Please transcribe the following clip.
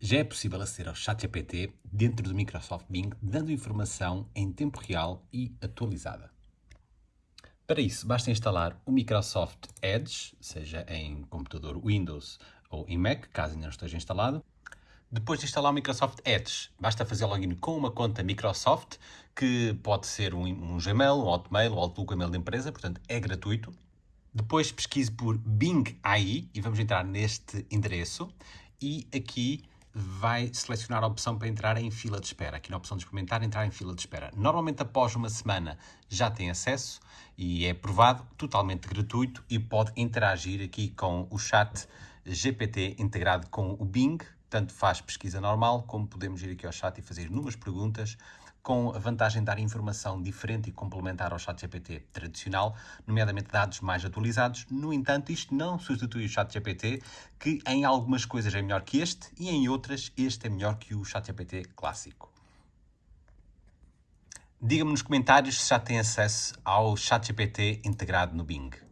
Já é possível aceder ao ChatGPT dentro do Microsoft Bing, dando informação em tempo real e atualizada. Para isso, basta instalar o Microsoft Edge, seja em computador Windows ou em Mac, caso ainda não esteja instalado. Depois de instalar o Microsoft Edge, basta fazer login com uma conta Microsoft, que pode ser um, um Gmail, um Hotmail, Outlook, um e-mail de empresa, portanto é gratuito. Depois pesquise por Bing AI e vamos entrar neste endereço e aqui vai selecionar a opção para entrar em fila de espera. Aqui na opção de experimentar, entrar em fila de espera. Normalmente após uma semana já tem acesso e é provado, totalmente gratuito e pode interagir aqui com o chat GPT integrado com o Bing, tanto faz pesquisa normal, como podemos ir aqui ao chat e fazer inúmeras perguntas, com a vantagem de dar informação diferente e complementar ao chat GPT tradicional, nomeadamente dados mais atualizados. No entanto, isto não substitui o chat GPT, que em algumas coisas é melhor que este e em outras este é melhor que o chat GPT clássico. Diga-me nos comentários se já tem acesso ao chat GPT integrado no Bing.